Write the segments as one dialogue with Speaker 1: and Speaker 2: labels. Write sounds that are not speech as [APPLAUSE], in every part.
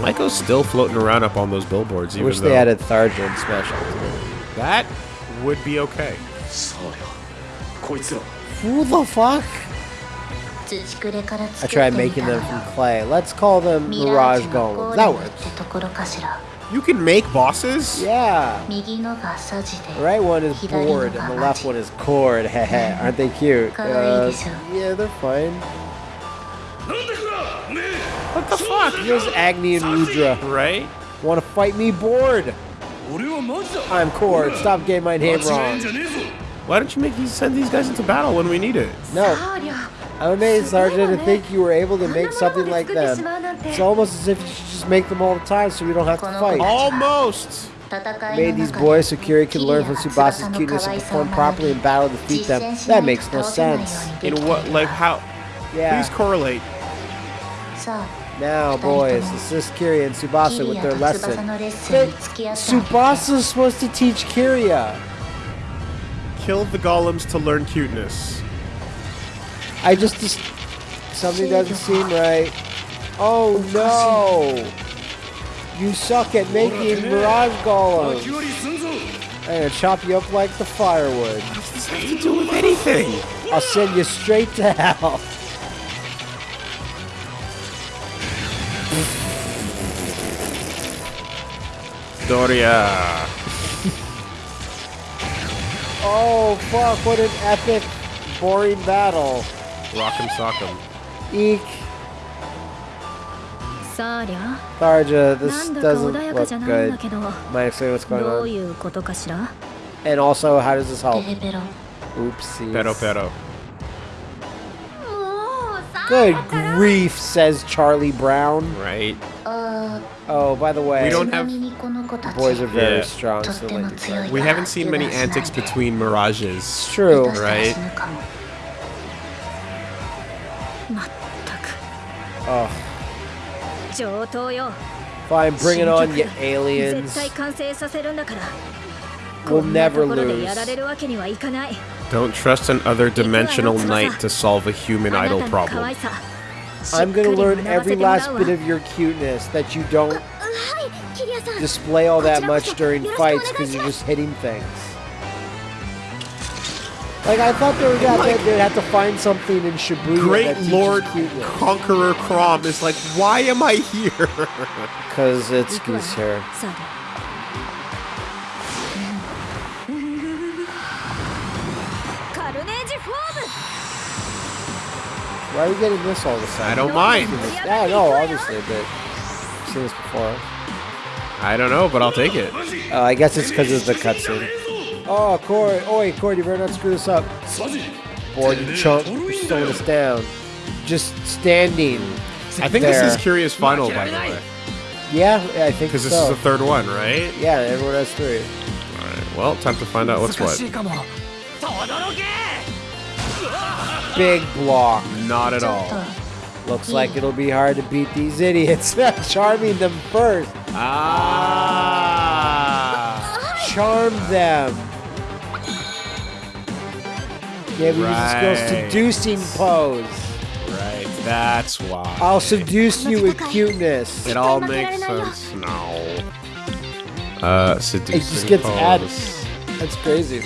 Speaker 1: Michael's still floating around up on those billboards.
Speaker 2: I wish they added Tharjan special.
Speaker 1: That would be okay.
Speaker 2: Who the fuck? I tried making them from clay. Let's call them Mirage Golems. That works.
Speaker 1: You can make bosses?
Speaker 2: Yeah. The right one is board and the left one is cord. Hehe, [LAUGHS] Aren't they cute? Uh, yeah, they're fine. What the fuck? Here's Agni and Rudra.
Speaker 1: Right?
Speaker 2: Wanna fight me, board? I'm Cord. Stop getting my name wrong.
Speaker 1: Why don't you make these send these guys into battle when we need it?
Speaker 2: No. I'm amazed, Sergeant, to think you were able to make something like them. It's almost as if you should just make them all the time so we don't have to fight.
Speaker 1: Almost!
Speaker 2: Made these boys so Kiri can learn from
Speaker 3: Tsubasa's
Speaker 2: cuteness and perform properly in battle to defeat them. That makes no sense.
Speaker 1: In what, like how?
Speaker 2: Yeah.
Speaker 1: Please correlate.
Speaker 2: Now, boys, assist Kiri and
Speaker 3: Tsubasa
Speaker 2: with their lesson.
Speaker 3: But
Speaker 2: Tsubasa's supposed to teach Kiria.
Speaker 1: Uh, Kill the golems to learn cuteness.
Speaker 2: I just... just something doesn't seem right. Oh no! You suck at making mirage golems! I'm gonna chop you up like the firewood.
Speaker 1: What does this have to do with anything?
Speaker 2: I'll send you straight to hell.
Speaker 1: Doria.
Speaker 2: Oh, fuck, what an epic, boring battle.
Speaker 1: Rock'em sock'em.
Speaker 2: Eek.
Speaker 4: Sarja,
Speaker 2: this doesn't look good. Might explain what's going on. And also, how does this help? Oopsie.
Speaker 1: Pero pero.
Speaker 2: Good grief, says Charlie Brown.
Speaker 1: Right.
Speaker 3: Uh...
Speaker 2: Oh, by the way,
Speaker 1: we don't have.
Speaker 2: Boys are very
Speaker 1: yeah.
Speaker 2: strong. So
Speaker 1: we haven't seen many antics between mirages.
Speaker 2: It's true,
Speaker 1: right?
Speaker 2: Oh. Fine, bring it on, you aliens. We'll never lose.
Speaker 1: Don't trust an other dimensional knight to solve a human idol problem.
Speaker 2: I'm
Speaker 4: going to
Speaker 2: learn every last bit of your cuteness that you don't display all that much during fights because you're just hitting things. Like, I thought they were gonna like, they'd have to find something in Shibuya.
Speaker 1: Great Lord
Speaker 2: cuteness.
Speaker 1: Conqueror Chrom is like, why am I here? [LAUGHS]
Speaker 2: Because it's Goose Hair. Why are we getting this all of a
Speaker 1: I
Speaker 2: sudden?
Speaker 1: don't mind.
Speaker 2: Yeah, no, obviously, but I've seen this before.
Speaker 1: I don't know, but I'll take it.
Speaker 2: Oh, I guess it's because of the cutscene. Oh, Corey. Oh, wait, Corey, you better not screw this up.
Speaker 5: サジ
Speaker 2: Boy, you chump. You're slowing us down. Just standing.
Speaker 1: I think this is Curious Final, by the way.
Speaker 2: Yeah, yeah, I think
Speaker 1: Because this is the third one, right?
Speaker 2: yeah, everyone has three.
Speaker 1: Alright, well, time to find out what's what
Speaker 2: big block.
Speaker 1: Not at all.
Speaker 2: Looks like it'll be hard to beat these idiots. [LAUGHS] Charming them first.
Speaker 1: Ah.
Speaker 2: Charm them. Yeah, we right. use the
Speaker 1: skill
Speaker 2: seducing pose.
Speaker 1: Right, that's why.
Speaker 2: I'll seduce you with cuteness.
Speaker 1: It all makes sense now. Uh, seducing
Speaker 2: It just gets
Speaker 1: pose.
Speaker 2: added. That's crazy.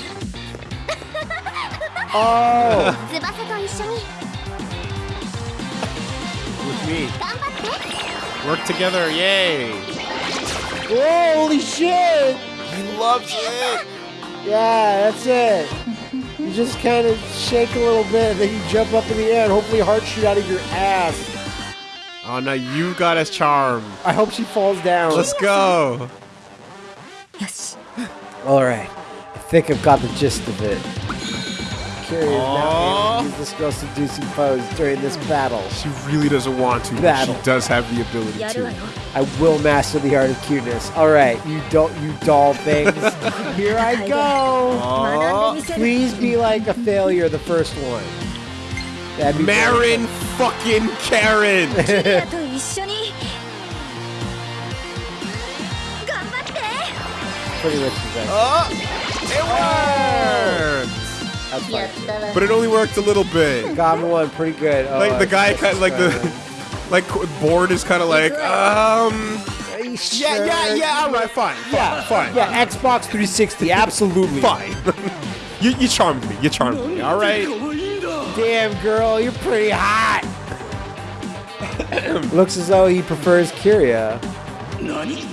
Speaker 2: Oh! [LAUGHS]
Speaker 3: 一緒に
Speaker 1: With me.
Speaker 3: 頑張って
Speaker 1: Work together, yay!
Speaker 2: Whoa, holy shit!
Speaker 1: He loves it!
Speaker 2: Yeah, that's it. You just kind of shake a little bit, then you jump up in the air, and hopefully hearts shoot out of your ass.
Speaker 1: Oh, now you got us charmed.
Speaker 2: I hope she falls down.
Speaker 1: Let's go.
Speaker 4: よし
Speaker 2: All right. I think I've got the gist of it. Curious now
Speaker 1: Aw.
Speaker 2: able to use this girl's seducing pose during this battle.
Speaker 1: She really doesn't want to, but
Speaker 2: Battle.
Speaker 1: she does have the ability
Speaker 4: やるわ
Speaker 1: to.
Speaker 4: よ
Speaker 2: I will master the art of cuteness. All right, you don't, you doll things. [LAUGHS] Here I go.
Speaker 4: 学んでみせる
Speaker 2: Please be like a failure the first one. That'd be
Speaker 1: Marin fucking Karen.
Speaker 4: ジュリアと一緒に頑張って
Speaker 2: pretty much the best.
Speaker 1: Oh, it worked.
Speaker 2: That's yeah.
Speaker 1: But it only worked a little bit.
Speaker 2: Got one pretty good. Oh,
Speaker 1: like the guy, kind like the, like board is kind of like, um.
Speaker 2: Sure?
Speaker 1: Yeah, yeah, yeah. All right, fine, fine,
Speaker 2: yeah,
Speaker 1: fine.
Speaker 2: Yeah, Xbox 360, absolutely.
Speaker 1: fine. [LAUGHS] you, you charmed me. You charmed me. All right.
Speaker 2: Damn, girl, you're pretty hot. [COUGHS] Looks as though he prefers Kiria.
Speaker 5: Nani?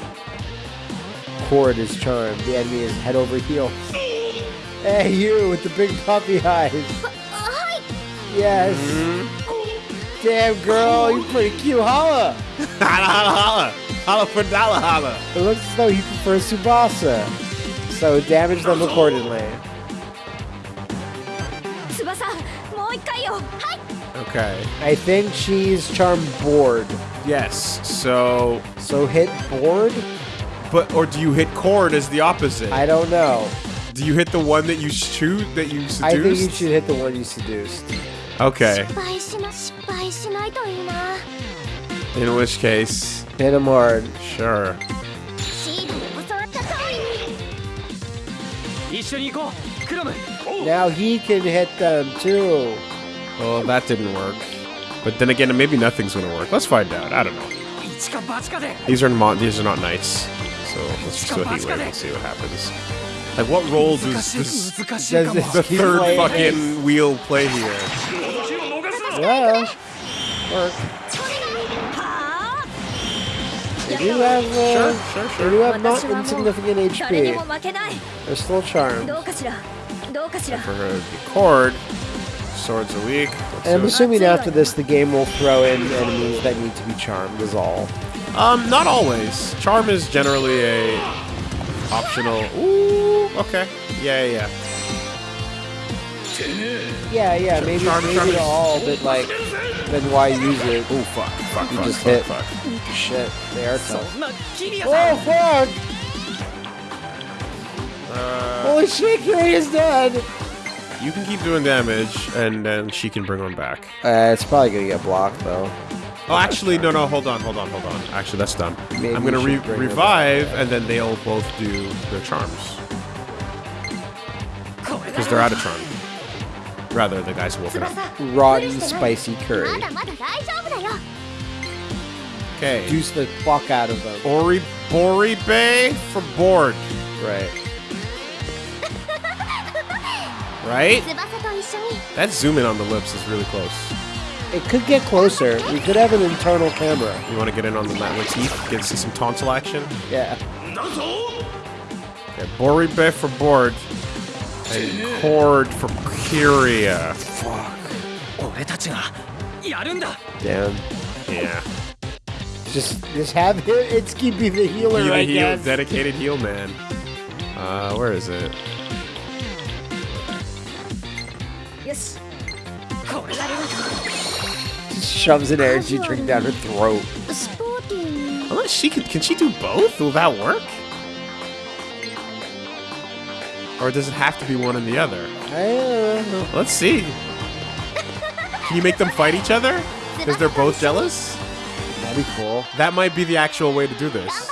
Speaker 2: Cord is charmed. The enemy is head over heels. Hey, you with the big puppy eyes.
Speaker 3: Hi.
Speaker 2: Yes. Mm -hmm. Damn, girl, you're pretty cute. Holla. [LAUGHS]
Speaker 1: holla, holla, holla. Holla for dollar, holla.
Speaker 2: It looks as though he prefers Tsubasa. So damage them accordingly.
Speaker 4: Tsubasa, Hi.
Speaker 1: Okay.
Speaker 2: I think she's charm board.
Speaker 1: Yes, so...
Speaker 2: So hit board?
Speaker 1: But, or do you hit cord as the opposite?
Speaker 2: I don't know.
Speaker 1: Do you hit the one that you shoot that you seduced?
Speaker 2: I think you should hit the one you seduced.
Speaker 1: Okay. In which case.
Speaker 2: Hit him hard.
Speaker 1: Sure.
Speaker 2: Now he can hit them too.
Speaker 1: Well, that didn't work. But then again, maybe nothing's gonna work. Let's find out. I don't know. These are not these are not knights. So let's just do a heat wave and see what happens. Like, what role does, this,
Speaker 2: does
Speaker 1: the third fucking wheel play here?
Speaker 2: Well, work. They do have, uh, sure, sure, sure. They do have not insignificant HP. There's still
Speaker 4: charm.
Speaker 1: For her to record, swords are weak.
Speaker 2: And I'm assuming after this, the game will throw in enemies that need to be charmed, is all.
Speaker 1: Um, not always. Charm is generally a optional. Ooh, okay. Yeah, yeah. Yeah,
Speaker 2: yeah, maybe,
Speaker 1: Charm,
Speaker 2: maybe
Speaker 1: Charm.
Speaker 2: all, but like, then why use it?
Speaker 1: Oh, fuck, fuck,
Speaker 2: you
Speaker 1: fuck,
Speaker 2: just
Speaker 1: fuck,
Speaker 2: hit.
Speaker 1: Fuck.
Speaker 2: Shit, they are tough. Oh, fuck!
Speaker 1: Uh,
Speaker 2: Holy shit, Carrie is dead!
Speaker 1: You can keep doing damage, and then she can bring one back.
Speaker 2: Uh, it's probably gonna get blocked, though.
Speaker 1: Oh, actually, no, no, hold on, hold on, hold on. Actually, that's done.
Speaker 2: Maybe
Speaker 1: I'm gonna re revive, and then they'll both do their charms. Because they're out of charm. Rather, the guy's wolfing up.
Speaker 2: Rotten spicy curry.
Speaker 1: Okay.
Speaker 2: Juice the fuck out of them.
Speaker 1: Ori Bori Bay for board.
Speaker 2: Right.
Speaker 1: Right? That zoom in on the lips is really close.
Speaker 2: It could get closer. We could have an internal camera.
Speaker 1: You want to get in on the Latif? Get to see some tonsil action?
Speaker 2: Yeah.
Speaker 1: Okay, Boribe for board. And Cord for
Speaker 5: Kiria. Fuck.
Speaker 2: Damn.
Speaker 1: Yeah.
Speaker 2: Just, just have it. Itsuki be the healer,
Speaker 1: be
Speaker 2: the
Speaker 1: I
Speaker 2: guess.
Speaker 1: Dedicated heal man. Uh, where is it?
Speaker 2: Yes shoves an energy drink down her throat.
Speaker 1: Unless she can, can she do both? Will that work? Or does it have to be one and the other? Let's see. Can you make them fight each other? Because they're both jealous?
Speaker 2: That'd be cool.
Speaker 1: That might be the actual way to do this.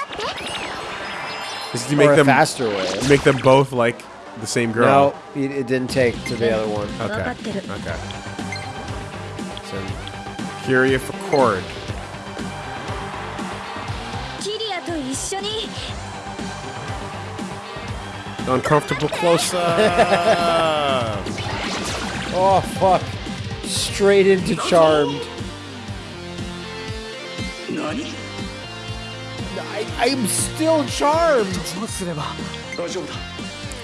Speaker 1: Is
Speaker 2: you
Speaker 1: make them
Speaker 2: faster way.
Speaker 1: Make them both like the same girl.
Speaker 2: No, it, it didn't take to the other one.
Speaker 1: Okay. Okay.
Speaker 4: Fury of Accord.
Speaker 1: Uncomfortable close up. [LAUGHS]
Speaker 2: oh, fuck. Straight into Charmed. I, am still charmed.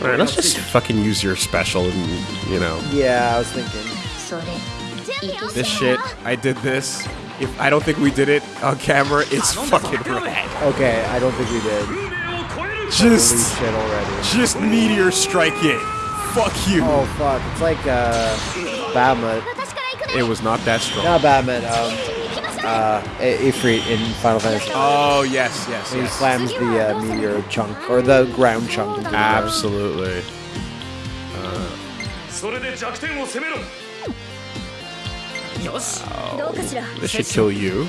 Speaker 1: Alright, let's just fucking use your special and, you know.
Speaker 2: Yeah, I was thinking.
Speaker 1: This shit, I did this. If I don't think we did it on camera, it's fucking right.
Speaker 2: Okay, I don't think we did.
Speaker 1: Just,
Speaker 2: shit already.
Speaker 1: just meteor strike it. Fuck you.
Speaker 2: Oh fuck, it's like uh, Batman.
Speaker 1: It was not that strong.
Speaker 2: Not Batman. Um, uh, Ifrit in Final Fantasy.
Speaker 1: Oh yes, yes.
Speaker 2: He
Speaker 1: yes.
Speaker 2: slams the uh, meteor chunk or the ground chunk.
Speaker 1: Absolutely.
Speaker 4: Uh. Wow.
Speaker 1: This should kill you.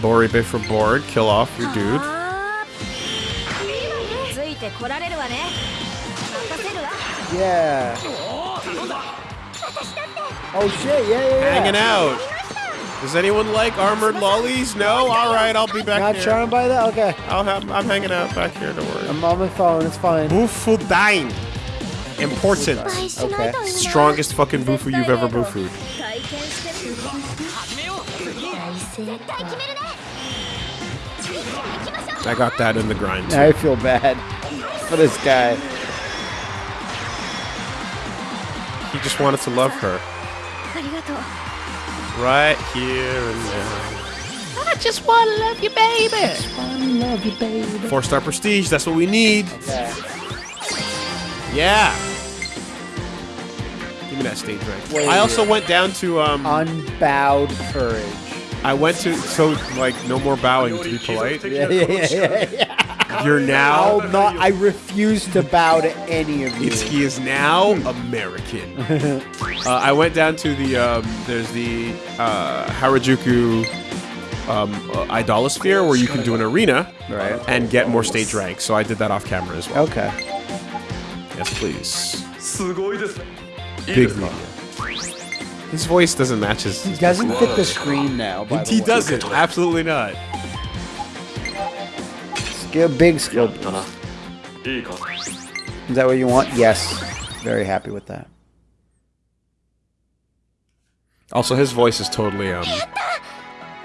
Speaker 1: Boribe for board. Kill off your dude.
Speaker 2: Yeah. Oh shit, yeah, yeah, yeah.
Speaker 1: Hanging out. Does anyone like armored lollies? No? Alright, I'll be back
Speaker 2: Not
Speaker 1: here.
Speaker 2: charmed by that? Okay.
Speaker 1: I'll have, I'm hanging out back here, don't worry.
Speaker 2: I'm on my phone, it's fine.
Speaker 1: Bufudyne. Important.
Speaker 3: Okay.
Speaker 1: Strongest fucking bufu you've ever bufued. I got that in the grind.
Speaker 2: Too. I feel bad for this guy.
Speaker 1: He just wanted to love her.
Speaker 4: Right here and now. I
Speaker 1: just want to love you, baby.
Speaker 2: I just want to love you, baby.
Speaker 1: Four star prestige. That's what we need.
Speaker 2: Okay.
Speaker 1: Yeah. Give me that stage rank.
Speaker 2: Wait.
Speaker 1: I also went down to um.
Speaker 2: Unbowed courage.
Speaker 1: I went to so like no more bowing to be polite.
Speaker 2: Yeah, yeah, yeah, yeah, yeah.
Speaker 1: You're
Speaker 2: I'll
Speaker 1: now.
Speaker 2: not. I refuse to bow to any of you.
Speaker 1: Itsuki is now American. [LAUGHS] uh, I went down to the um, there's the uh, Harajuku um, uh, Idolasphere where you can do an arena
Speaker 2: Right.
Speaker 1: and get more stage ranks. So I did that off camera as well.
Speaker 2: Okay.
Speaker 1: Yes, please. Big media. His voice doesn't match his.
Speaker 2: He doesn't fit the screen now. By
Speaker 1: he doesn't. Absolutely not.
Speaker 2: Skill, big skill.
Speaker 5: Uh-huh.
Speaker 2: Is that what you want? Yes. Very happy with that.
Speaker 1: Also, his voice is totally um,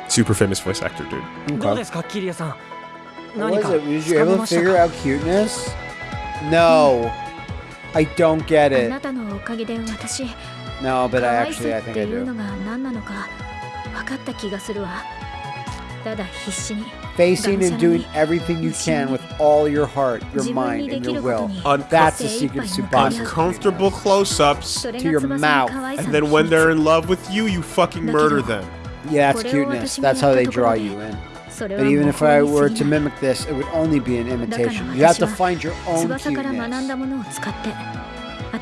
Speaker 1: super famous voice actor, dude.
Speaker 5: Okay.
Speaker 2: What was it? Was you able to figure out cuteness? No. I don't get it. No, but I actually I think I do. Facing and doing everything you can with all your heart, your mind, and your will. That's the secret to.
Speaker 1: Uncomfortable close-ups
Speaker 2: to your
Speaker 4: mouth.
Speaker 1: And then when they're in love with you, you fucking murder them.
Speaker 2: Yeah, that's cuteness. That's how they draw you in. But even if I were to mimic this, it would only be an imitation. You have to find your own.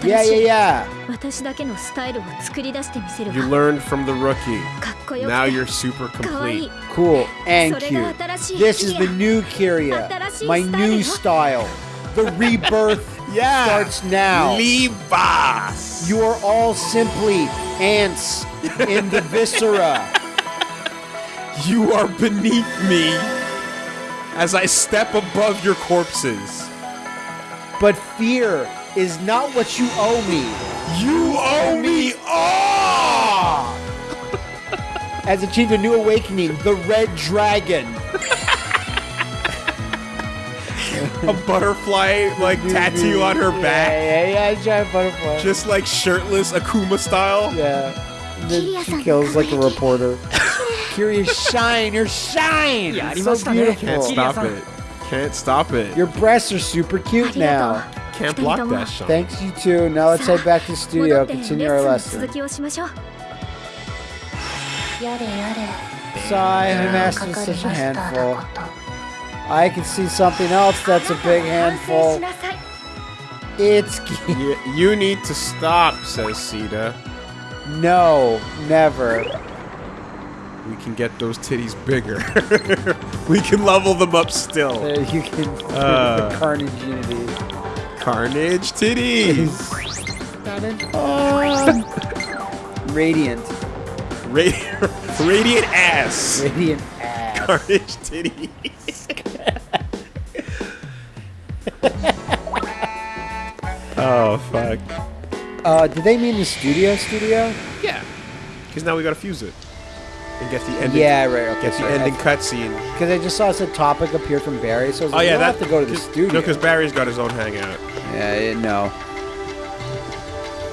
Speaker 2: Yeah, yeah, yeah.
Speaker 1: You learned from the rookie. Now you're super complete.
Speaker 2: Cool and cute. This is the new Kiria. My new style. The [LAUGHS] rebirth
Speaker 1: yeah.
Speaker 2: starts now.
Speaker 1: Leave us.
Speaker 2: You are all simply ants in the [LAUGHS] viscera.
Speaker 1: You are beneath me as I step above your corpses.
Speaker 2: But fear is not what you owe me.
Speaker 1: You owe me all.
Speaker 2: As achieved a new awakening, the red dragon.
Speaker 1: A butterfly like [LAUGHS] tattoo on her back,
Speaker 2: Yeah, yeah, yeah, giant butterfly.
Speaker 1: just like shirtless Akuma style.
Speaker 2: yeah she kills like a reporter. [LAUGHS] Curious shine! You're shine!
Speaker 5: Yeah,
Speaker 2: so beautiful.
Speaker 1: Can't stop it. Can't stop it.
Speaker 2: Your breasts are super cute now.
Speaker 1: Can't block that shine.
Speaker 2: Thanks, you too. Now let's head back to the studio continue our lesson. Sigh, master is such a handful. I can see something else that's a big handful. It's...
Speaker 1: you, you need to stop, says Sita
Speaker 2: no, never.
Speaker 1: We can get those titties bigger. [LAUGHS] we can level them up still.
Speaker 2: Uh, you can
Speaker 1: Uh.
Speaker 2: the carnage unity.
Speaker 1: Carnage titties. [LAUGHS]
Speaker 2: Radiant,
Speaker 1: Radi- [LAUGHS] radiant ass.
Speaker 2: radiant ass.
Speaker 1: Carnage titties. oh fuck.
Speaker 2: Uh, did they mean the studio? Studio?
Speaker 1: Yeah. Because now we gotta fuse it and get the ending.
Speaker 2: Yeah, right. Okay.
Speaker 1: Get the
Speaker 2: sorry.
Speaker 1: ending cutscene.
Speaker 2: Because I just saw said topic appear from Barry, so I was
Speaker 1: Oh
Speaker 2: like,
Speaker 1: yeah, that
Speaker 2: have to go to the studio.
Speaker 1: No, because Barry's got his own hangout.
Speaker 2: yeah, yeah, no.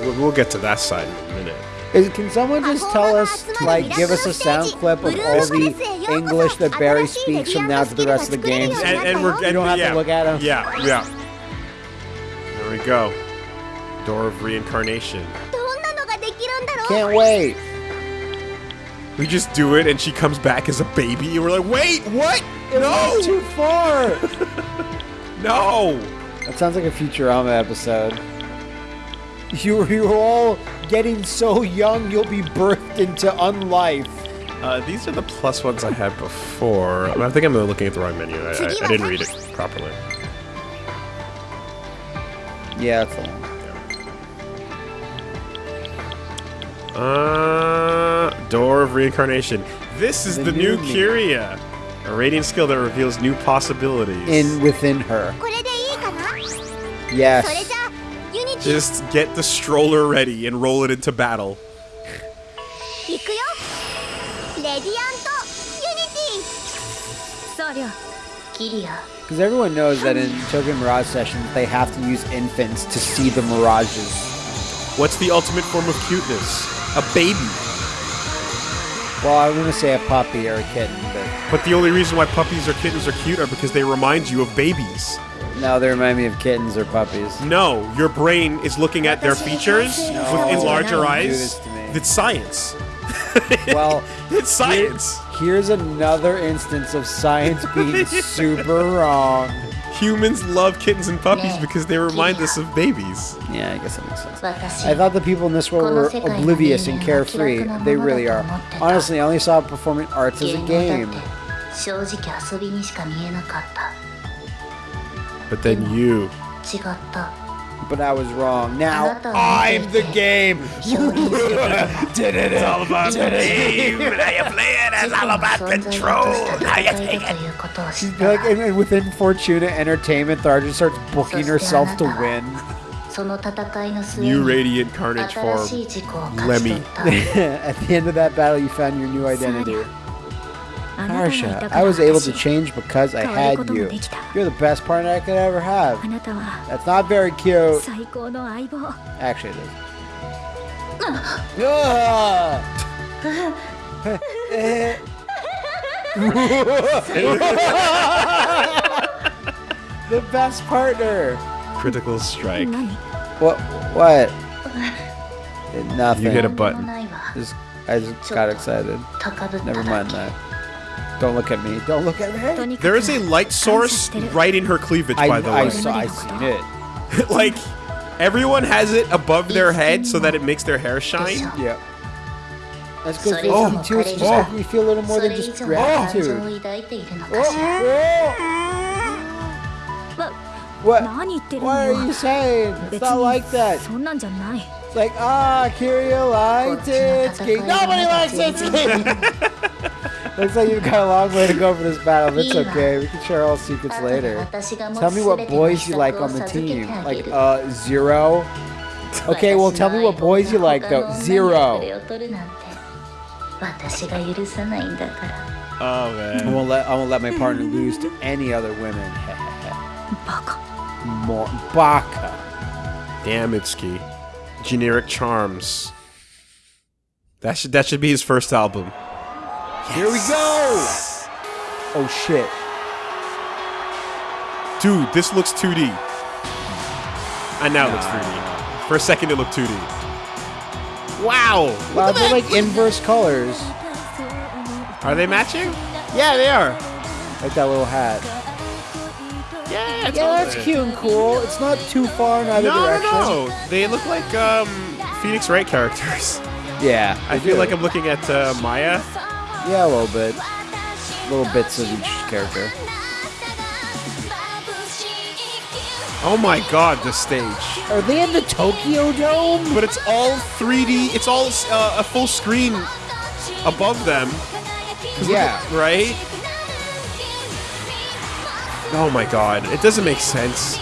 Speaker 1: We'll, we'll get to that side in a minute.
Speaker 2: Is, can someone just tell us, like, give us a sound clip of all the English that Barry speaks from now to the rest of the game?
Speaker 1: And, and we're and,
Speaker 2: don't have to look at 'em.
Speaker 1: Yeah, yeah. There we go door of reincarnation.
Speaker 2: Can't wait!
Speaker 1: We just do it and she comes back as a baby and we're like, wait, what?
Speaker 2: It
Speaker 1: no!
Speaker 2: too far! [LAUGHS]
Speaker 1: no!
Speaker 2: That sounds like a Futurama episode. You, you're all getting so young, you'll be birthed into unlife.
Speaker 1: Uh, these are the plus ones I had before. I think I'm looking at the wrong menu. I, I, I didn't read it properly.
Speaker 2: Yeah, that's one.
Speaker 1: Uh, door of Reincarnation. This is the,
Speaker 2: the
Speaker 1: new,
Speaker 2: new
Speaker 1: Kiria. A radiant skill that reveals new possibilities.
Speaker 2: In within her. Yes.
Speaker 1: Just get the stroller ready and roll it into battle.
Speaker 2: Because everyone knows that in Tokyo Mirage sessions, they have to use infants to see the mirages.
Speaker 1: What's the ultimate form of cuteness? A baby.
Speaker 2: Well, I was going to say a puppy or a kitten, but
Speaker 1: But the only reason why puppies or kittens are cute are because they remind you of babies.
Speaker 2: now they remind me of kittens or puppies.
Speaker 1: No, your brain is looking at their features with in larger
Speaker 2: Don't do
Speaker 1: eyes.
Speaker 2: this to me. [LAUGHS] [LAUGHS]
Speaker 1: It's science.
Speaker 2: Well,
Speaker 1: It's science.
Speaker 2: here's another instance of science being [LAUGHS] super wrong
Speaker 1: humans love kittens and puppies because they remind us of babies.
Speaker 2: Yeah, I guess that makes sense. I thought the people in this world were oblivious and carefree. They really are. Honestly, I only saw performing arts as a game.
Speaker 1: But then you
Speaker 2: but I was wrong. Now I'm the game. [LAUGHS]
Speaker 3: You did it. [LAUGHS]
Speaker 1: It's all about the game. [LAUGHS] How you play it? It's all about
Speaker 3: control. How you take it.
Speaker 2: Like, and, and within Fortuna Entertainment, Tharja starts booking herself to win.
Speaker 1: New Radiant Carnage
Speaker 3: for Lemmy.
Speaker 2: At the end of that battle, you found your new identity.
Speaker 4: Marsha,
Speaker 2: I was able to change because I had you. You're the best partner I could ever have. That's not very cute. Actually, it is. [LAUGHS] [LAUGHS] the best partner.
Speaker 1: Critical strike.
Speaker 2: What? What? [LAUGHS] Nothing.
Speaker 1: You hit a button.
Speaker 2: Just, I just got excited. Never mind that. Don't look at me. Don't look at me.
Speaker 1: There is a light source right in her cleavage,
Speaker 2: I,
Speaker 1: by the
Speaker 2: I,
Speaker 1: way.
Speaker 2: I saw, I seen it. [LAUGHS]
Speaker 1: like, everyone has it above their head so that it makes their hair shine.
Speaker 2: Yeah. That's good.
Speaker 3: Oh,
Speaker 2: too. Just
Speaker 3: oh.
Speaker 2: making me feel a little more than just gratitude. Oh.
Speaker 4: Oh.
Speaker 2: What? What are you saying? It's not like that. It's like, ah, Kiryu likes it. Nobody likes it. Looks like you've got a long way to go for this battle, it's okay. We can share all secrets later. Tell me what boys you like on the team. Like, uh, zero? Okay, well tell me what boys you like though. Zero.
Speaker 1: Oh man.
Speaker 2: I won't let I won't let my partner lose to any other women. [LAUGHS]
Speaker 4: Baka.
Speaker 2: More baka.
Speaker 1: Damn Itsuki. Generic charms. That should that should be his first album.
Speaker 2: Here we go. Oh shit.
Speaker 1: Dude, this looks 2D. And now it looks 3D. For a second, it looked 2D. Wow!
Speaker 2: Wow, they're like inverse colors.
Speaker 1: Are they matching? Yeah, they are.
Speaker 2: Like that little hat.
Speaker 1: Yeah, it's
Speaker 2: Yeah, that's cute and cool. It's not too far in either
Speaker 1: No,
Speaker 2: direction.
Speaker 1: no, no. They look like um, Phoenix Wright characters.
Speaker 2: Yeah,
Speaker 1: I feel
Speaker 2: do.
Speaker 1: like I'm looking at uh, Maya.
Speaker 2: Yeah, a little bit. Little bits of each character.
Speaker 1: Oh my god, the stage.
Speaker 2: Are they in the Tokyo Dome?
Speaker 1: But it's all 3D. It's all uh, a full screen above them.
Speaker 2: Yeah.
Speaker 1: at- right? Oh my god, it doesn't make sense.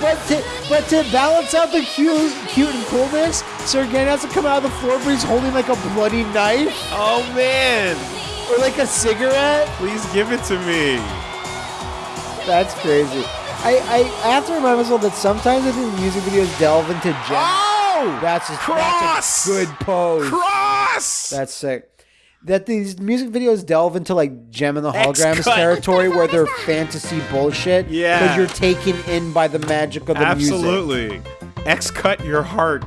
Speaker 2: But to, but to balance out the cute, cute and coolness, Sergen has to come out of the floor, but he's holding like a bloody knife
Speaker 1: Oh man,
Speaker 2: or like a cigarette.
Speaker 1: please give it to me.
Speaker 2: That's crazy. I, I, I have to remind myself that sometimes I think music videos delve into gems.
Speaker 1: Oh,
Speaker 2: That's a,
Speaker 1: Cross!
Speaker 2: that's a good pose.
Speaker 1: cross.
Speaker 2: That's sick that these music videos delve into like Jem and the Holograms territory where they're [LAUGHS] fantasy bullshit.
Speaker 1: Yeah.
Speaker 2: Because you're taken in by the magic of the Absolutely. music.
Speaker 1: Absolutely. X cut your heart.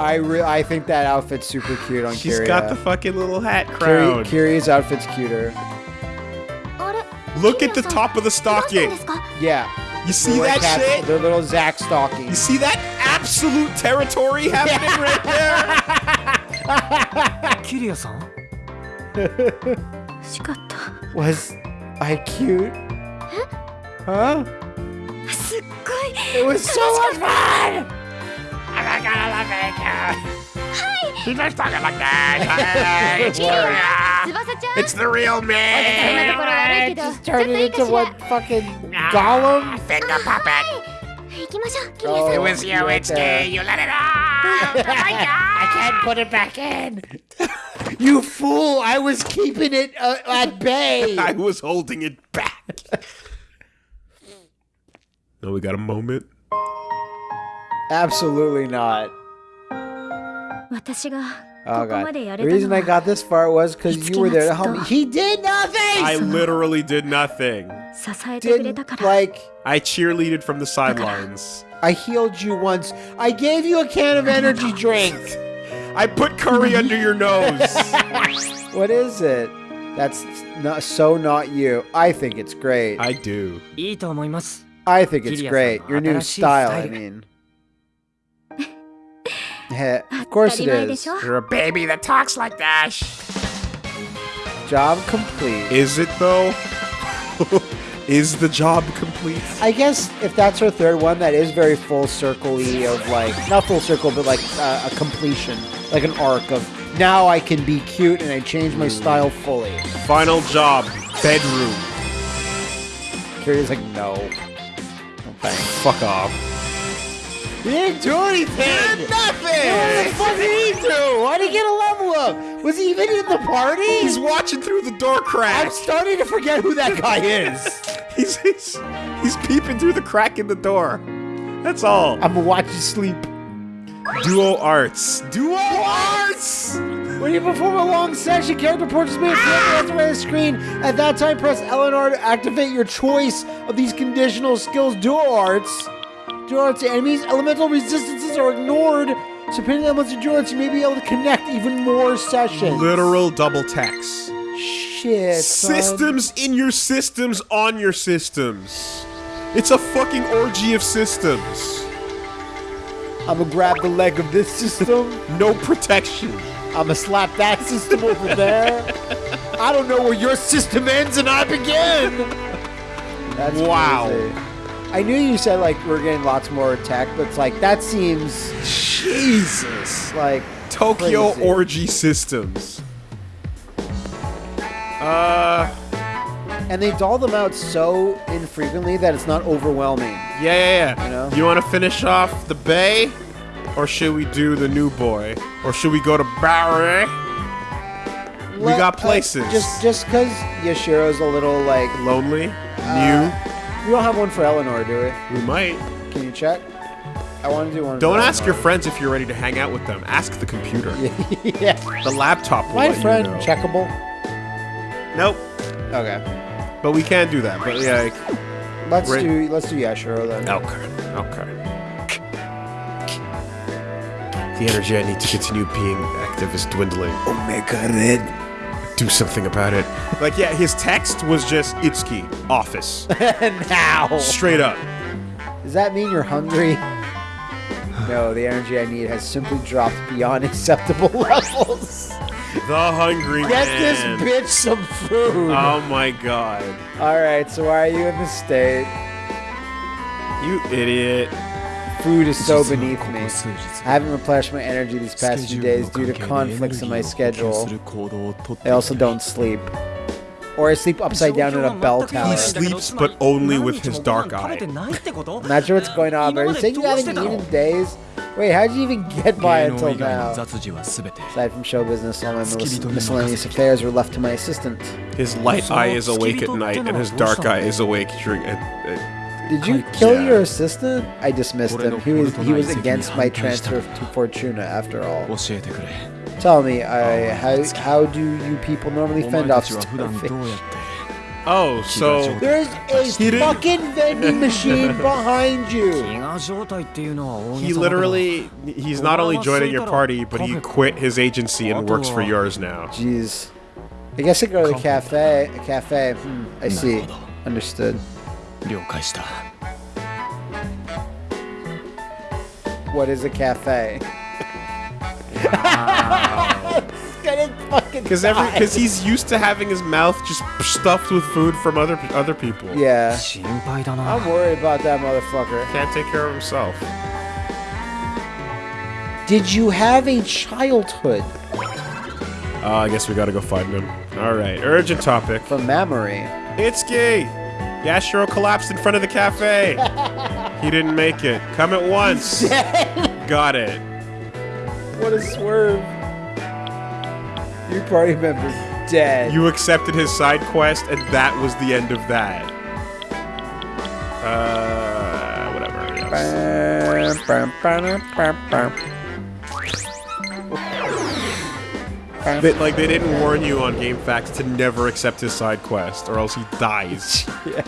Speaker 2: I re- I think that outfit's super cute on
Speaker 1: She's
Speaker 2: Kiria.
Speaker 1: got the fucking little hat crown.
Speaker 2: Kyrie, outfit's cuter.
Speaker 1: Look at the top of the stocking.
Speaker 2: Yeah.
Speaker 1: You see that
Speaker 2: hats,
Speaker 1: shit?
Speaker 2: Their little Zack
Speaker 1: stocking.
Speaker 2: You
Speaker 1: see that absolute territory happening right there? [LAUGHS] [LAUGHS]
Speaker 5: キリアさん
Speaker 3: しかった
Speaker 2: Was I cute? Huh?
Speaker 3: すっごい
Speaker 2: It was so much fun!
Speaker 3: Hey, 翼ちゃん
Speaker 1: It's the real
Speaker 3: そんな
Speaker 1: man.
Speaker 3: ところ悪いけど
Speaker 2: Just
Speaker 3: ちょっ
Speaker 2: turned
Speaker 3: と
Speaker 2: it
Speaker 3: いいか
Speaker 2: into
Speaker 3: しら
Speaker 2: what fucking Gollum?
Speaker 1: Finger puppet.
Speaker 3: 行きましょうキリア
Speaker 2: Oh,
Speaker 3: さん
Speaker 2: it was you, it's me.
Speaker 1: You let it off. [LAUGHS]
Speaker 2: I can't put it back in. [LAUGHS] you fool! I was keeping it uh, at bay. [LAUGHS]
Speaker 1: I was holding it back. no, we got a moment.
Speaker 2: Absolutely not.
Speaker 3: 私が
Speaker 2: Oh god. The reason I got this far was because you were there to help me. He did nothing!
Speaker 1: I literally did nothing.
Speaker 2: Didn't, like...
Speaker 1: I cheerleaded from the sidelines.
Speaker 2: I healed you once. I gave you a can of energy [LAUGHS] drink.
Speaker 1: I put curry [LAUGHS] under your nose. [LAUGHS]
Speaker 2: what is it? That's not, so not you. I think it's great.
Speaker 1: I do.
Speaker 2: I think it's great. Your new style, I mean of course it is.
Speaker 1: You're a baby that talks like that.
Speaker 2: Job complete.
Speaker 1: Is it though? [LAUGHS] is the job complete?
Speaker 2: I guess if that's her third one, that is very full circle of like, not full circle, but like uh, a completion, like an arc of now I can be cute and I change my style fully.
Speaker 1: Final job, bedroom.
Speaker 2: Curious, like, no. Thanks.
Speaker 1: Fuck off.
Speaker 2: He didn't do anything! What the
Speaker 1: Nothing.
Speaker 2: fuck did he do? Why did he get a level up? Was he even in the party?
Speaker 1: He's watching through the door crack.
Speaker 2: I'm starting to forget who that guy is. [LAUGHS]
Speaker 1: He's, he's he's peeping through the crack in the door. That's all.
Speaker 2: I'm gonna watch you sleep.
Speaker 1: Duo arts. Duo arts.
Speaker 2: When you perform a long session, character portraits may appear at the right of the screen. At that time, press LNR to activate your choice of these conditional skills. Duo arts. Duo arts enemies, elemental resistances are ignored. So depending on your duo you may be able to connect even more sessions.
Speaker 1: Literal double text.
Speaker 2: Shit.
Speaker 1: Systems in your systems on your systems. It's a fucking orgy of systems.
Speaker 2: I'm gonna grab the leg of this system. [LAUGHS]
Speaker 1: No protection.
Speaker 2: I'm gonna slap that system over there. [LAUGHS] I don't know where your system ends and I begin. [LAUGHS] That's
Speaker 1: Wow.
Speaker 2: crazy. I knew you said like we're getting lots more tech, but it's like that seems
Speaker 1: Jesus.
Speaker 2: like
Speaker 1: Tokyo
Speaker 2: crazy.
Speaker 1: orgy systems. Uh,
Speaker 2: and they doll them out so infrequently that it's not overwhelming.
Speaker 1: yeah, yeah, yeah.
Speaker 2: You know?
Speaker 1: You want to finish off the Bay? Or should we do the new boy? Or should we go to Barry? We
Speaker 2: Let-
Speaker 1: got
Speaker 2: uh,
Speaker 1: places.
Speaker 2: just just because Yashiro's a little like
Speaker 1: Lonely?
Speaker 2: We don't have one for Eleanor, do we?
Speaker 1: We might.
Speaker 2: Can you check? I want to do one.
Speaker 1: Don't
Speaker 2: for
Speaker 1: ask your friends if you're ready to hang out with them. Ask the computer. [LAUGHS]
Speaker 2: yeah.
Speaker 1: The laptop will
Speaker 2: My
Speaker 1: let
Speaker 2: friend,
Speaker 1: you know.
Speaker 2: checkable.
Speaker 1: Nope.
Speaker 2: Okay.
Speaker 1: But we can do that. But yeah. like-
Speaker 2: Let's
Speaker 1: Right.
Speaker 2: do let's do Yashiro then.
Speaker 1: Okay. Okay. The energy I need to continue being active is dwindling. Omega Red. Do something about it. Like, yeah, his text was just Itsuki, office. [LAUGHS]
Speaker 2: now.
Speaker 1: Straight up.
Speaker 2: Does that mean you're hungry? No, the energy I need has simply dropped beyond [LAUGHS] acceptable levels.
Speaker 1: The hungry
Speaker 2: Get
Speaker 1: man.
Speaker 2: this bitch some food.
Speaker 1: Oh my god.
Speaker 2: All right, so why are you in the state?
Speaker 1: You idiot.
Speaker 2: Food is so beneath me. I haven't replenished my energy these past few days due to conflicts in my schedule. I also don't sleep. Or I sleep upside down in a bell tower.
Speaker 1: He sleeps, but only with his dark eye.
Speaker 2: I'm not sure what's going on, but you said you haven't eaten days? Wait, how'd you even get by until now? Aside from show business, all my mis- miscellaneous affairs were left to my assistant.
Speaker 1: His light eye is awake at night, and his dark eye is awake during. Uh, uh,
Speaker 2: did you kill your assistant? I dismissed him. He was he was against my transfer to Fortuna after all. Tell me, I how how do you people normally fend off starfish?
Speaker 1: Oh, so
Speaker 2: there's a fucking vending machine [LAUGHS] behind you.
Speaker 1: He literally he's not only joining your party, but he quit his agency and works for yours now.
Speaker 2: Jeez. I guess I go to the cafe. A cafe. Hmm, I see. Understood.
Speaker 6: 了解した
Speaker 2: What is a cafe? Gonna fucking
Speaker 1: Because every
Speaker 2: die.
Speaker 1: because he's used to having his mouth just stuffed with food from other other people.
Speaker 2: Yeah.
Speaker 5: 心配だな
Speaker 2: I'm worried about that motherfucker.
Speaker 1: Can't take care of himself.
Speaker 2: Did you have a childhood
Speaker 1: Uh, I guess we gotta go find him. All right, urgent topic.
Speaker 2: from memory?
Speaker 1: Itsuki! Yashiro collapsed in front of the cafe. [LAUGHS] he didn't make it. Come at once. Got it.
Speaker 2: What a swerve. Your party member's dead.
Speaker 1: You accepted his side quest, and that was the end of that. Uh, whatever. yes. They, like they didn't warn you on GameFAQs to never accept his side quest, or else he dies. [LAUGHS] yeah.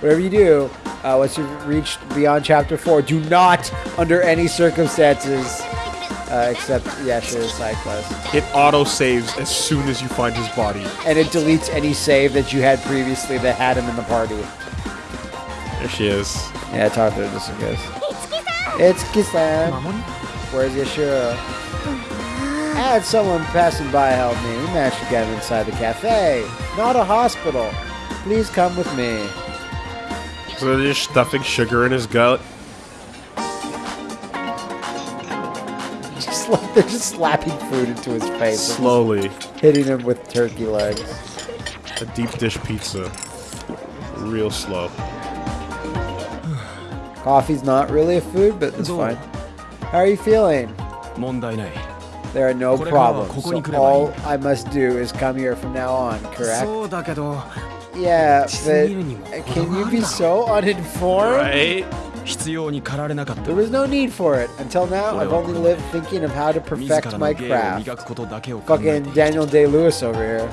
Speaker 2: Whatever you do, uh, once you've reached beyond chapter four, do not, under any circumstances, uh, accept Yashiro's side quest.
Speaker 1: It auto saves as soon as you find his body.
Speaker 2: And it deletes any save that you had previously that had him in the party.
Speaker 1: There she is.
Speaker 2: Yeah, talk to her just in case. It's Kisan.
Speaker 5: 守り
Speaker 2: Where's Yashiro? I had someone passing by help me. We managed to get him inside the cafe. Not a hospital. Please come with me.
Speaker 1: So they're just stuffing sugar in his gut.
Speaker 2: Just like they're just slapping food into his face,
Speaker 1: Slowly.
Speaker 2: hitting him with turkey legs.
Speaker 1: A deep dish pizza. Real slow.
Speaker 2: Coffee's not really a food, but it's
Speaker 6: No.
Speaker 2: fine. How are you feeling?
Speaker 6: 問題ない
Speaker 2: there are no problems. So all I must do is come here from now on, correct? Yeah, but can you be so uninformed?
Speaker 1: Right?
Speaker 2: There was no need for it. Until now, I've only lived thinking of how to perfect my craft. Fucking Daniel Day-Lewis over here.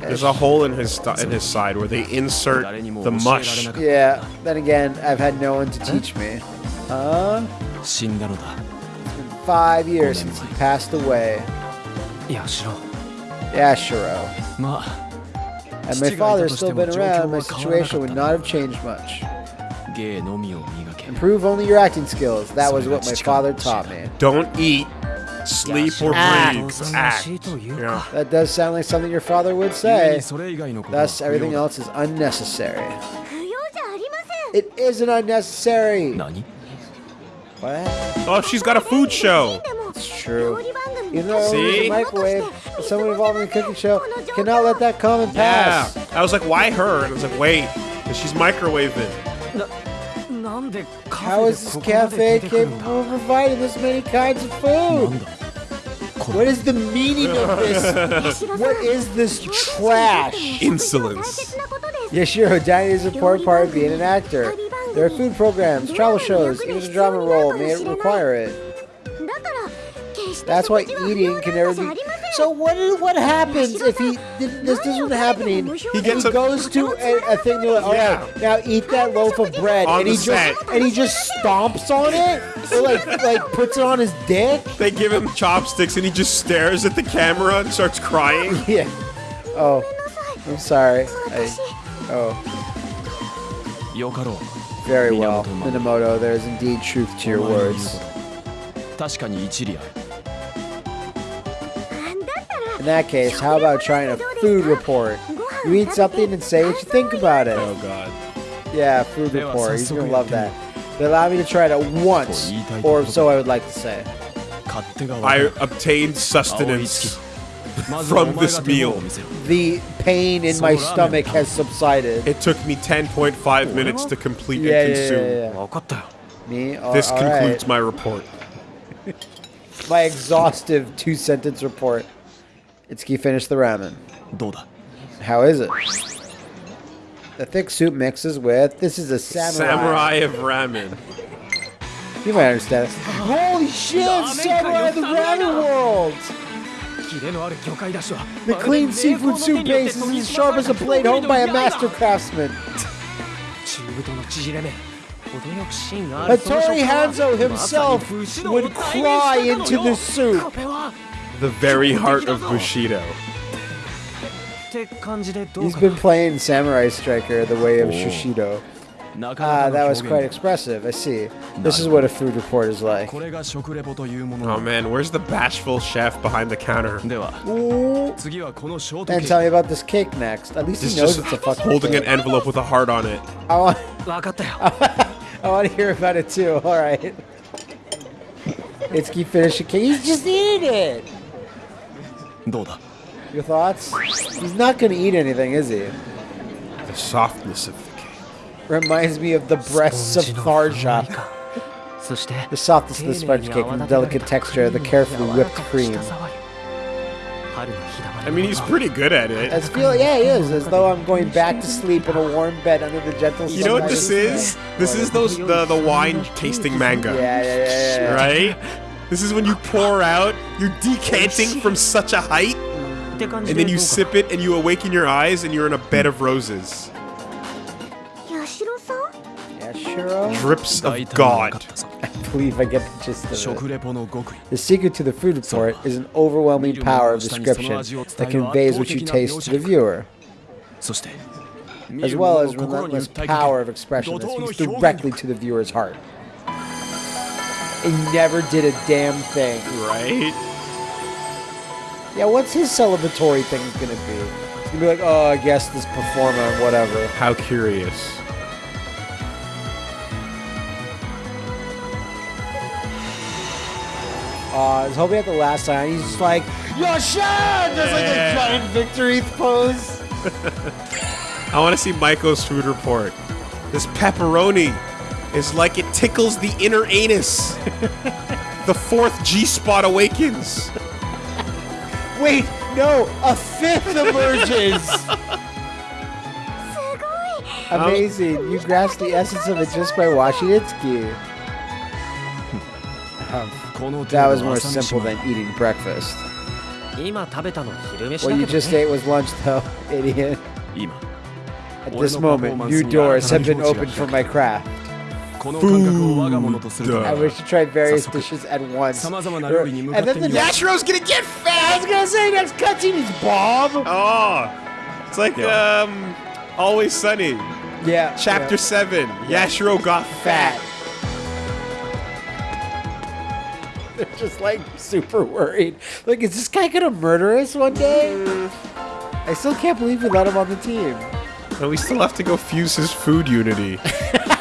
Speaker 1: There's a hole in his in his side where they insert the mush.
Speaker 2: Yeah. Then again, I've had no one to teach me. Huh? five years since he passed away. Yashiro.
Speaker 6: Yashiro.
Speaker 2: Had my father still been around, my situation would not have changed much. Improve only your acting skills. That was what my father taught me.
Speaker 1: Don't eat, sleep, or breathe. Act. Yeah.
Speaker 2: That does sound like something your father would say. Thus, everything else is unnecessary. It isn't unnecessary. What?
Speaker 1: Oh, she's got a food show.
Speaker 2: It's true. You know,
Speaker 1: See?
Speaker 2: it was a microwave, someone involved in the cooking show cannot let that come and
Speaker 1: yeah.
Speaker 2: pass.
Speaker 1: I was like, why her? And I was like, wait, because she's microwaving.
Speaker 2: How is this cafe capable of providing this many kinds of food? What is the meaning of this? [LAUGHS] what is this trash?
Speaker 1: Insolence.
Speaker 2: Yashiro Dani is a poor part of being an actor. There are food programs, travel shows, even a drama role may require it. That's why eating can never be... So what? what happens if he... This isn't happening.
Speaker 1: He, gets
Speaker 2: he goes to a, a thing yeah. Now eat that loaf of bread.
Speaker 1: On
Speaker 2: and he
Speaker 1: set.
Speaker 2: just And he just stomps on it? Or like, like puts it on his dick?
Speaker 1: They give him chopsticks and he just stares at the camera and starts crying. [LAUGHS]
Speaker 2: Yeah. Oh. I'm sorry. I, oh.
Speaker 6: Yoko.
Speaker 2: Very well,
Speaker 6: Minamoto.
Speaker 2: There is indeed truth to your words. In that case, how about trying a food report? You eat something and say what you think about it.
Speaker 1: Oh god.
Speaker 2: Yeah, food report. He's gonna love that. They allow me to try it at once, or so I would like to say.
Speaker 1: I obtained sustenance from this meal.
Speaker 2: The pain in my stomach has subsided.
Speaker 1: It took me 10.5 minutes to complete
Speaker 2: yeah,
Speaker 1: and consume.
Speaker 2: Yeah, yeah, me? Uh,
Speaker 1: this
Speaker 2: all
Speaker 1: concludes
Speaker 2: right.
Speaker 1: my report. [LAUGHS]
Speaker 2: my exhaustive two-sentence report. Itsuki finished the ramen. How is it? The thick soup mixes with... This is a samurai.
Speaker 1: Samurai of ramen.
Speaker 2: you might understand this. Holy shit! Samurai of the ramen world! The clean seafood soup base is as sharp as a blade honed by a master craftsman. Hattori Hanzo himself would cry into the soup.
Speaker 1: The very heart of Bushido.
Speaker 2: He's been playing Samurai Striker the way of Shushido. Ah, that was quite expressive. I see. This is what a food report is like.
Speaker 1: Oh man, where's the bashful chef behind the counter?
Speaker 2: Ooh. And tell me about this cake next. At least he knows it's a fucking
Speaker 1: holding
Speaker 2: cake.
Speaker 1: an envelope with a heart on it. [LAUGHS]
Speaker 2: I want, [LAUGHS] I want to hear about it too. All right. It's keep finishing cake. He's just eating it. Your thoughts? He's not going to eat anything, is he?
Speaker 1: The softness of
Speaker 2: Reminds me of the breasts of Tharja. the softness of the sponge cake and the delicate texture of the carefully whipped cream.
Speaker 1: I mean, he's pretty good at it.
Speaker 2: As feel, yeah, he is. As though I'm going back to sleep in a warm bed under the gentle.
Speaker 1: You know what this is? This is those the the wine tasting manga.
Speaker 2: Yeah, yeah, yeah, yeah.
Speaker 1: Right. This is when you pour out. You're decanting from such a height, and then you sip it, and you awaken your eyes, and you're in a bed of roses.
Speaker 2: Churro?
Speaker 1: Drips of God.
Speaker 2: I believe I get the gist of it. The secret to the food report is an overwhelming power of description that conveys what you taste to the viewer as well as relentless power of expression that speaks directly to the viewer's heart. He never did a damn thing.
Speaker 1: Right?
Speaker 2: Yeah, what's his celebratory thing gonna be? It's gonna be like, oh, I guess this performer, whatever.
Speaker 1: How curious.
Speaker 2: Uh, I was hoping at the last sign, he's just like, Yoshan! There's like a giant victory pose. [LAUGHS]
Speaker 1: I want to see Michael's food report. This pepperoni is like it tickles the inner anus. [LAUGHS] the fourth G spot awakens.
Speaker 2: Wait, no, a fifth emerges. Amazing. You grasp the essence of it just by watching
Speaker 6: its gear. [LAUGHS]
Speaker 2: That was more simple than eating breakfast. What you just ate was lunch, [LAUGHS] though, idiot. At this moment, new doors have been opened for my craft.
Speaker 6: Food.
Speaker 2: I wish to try various dishes at once. And then the
Speaker 1: Yashiro's gonna get fat!
Speaker 2: I was gonna say, next cutscene is Bob!
Speaker 1: Oh! It's like, um, Always Sunny.
Speaker 2: Yeah.
Speaker 1: Chapter yeah. 7, Yashiro got fat.
Speaker 2: They're [LAUGHS] just like super worried. Like, is this guy gonna murder us one day? I still can't believe we let him on the team.
Speaker 1: And we still have to go fuse his food unity. [LAUGHS]